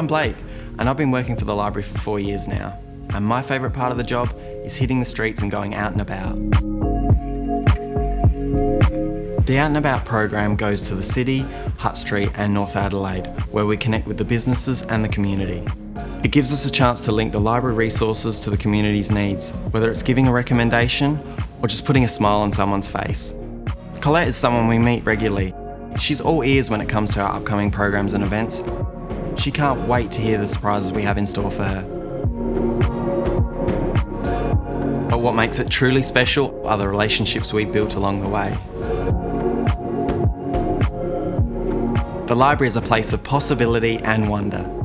Blake, and I've been working for the library for four years now. And my favourite part of the job is hitting the streets and going out and about. The Out and About program goes to the city, Hutt Street and North Adelaide, where we connect with the businesses and the community. It gives us a chance to link the library resources to the community's needs, whether it's giving a recommendation or just putting a smile on someone's face. Colette is someone we meet regularly. She's all ears when it comes to our upcoming programs and events. She can't wait to hear the surprises we have in store for her. But what makes it truly special are the relationships we built along the way. The library is a place of possibility and wonder.